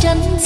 chân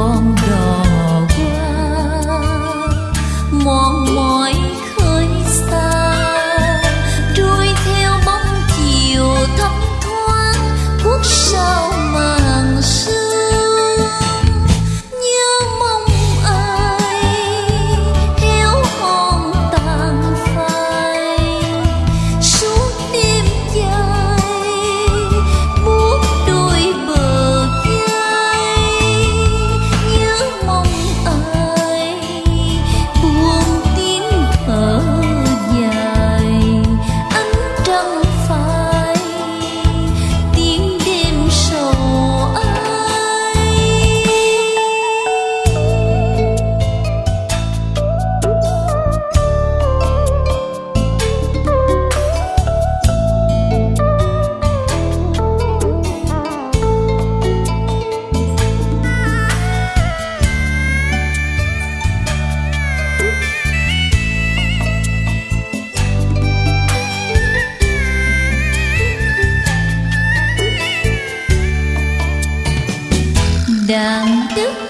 con đàn tức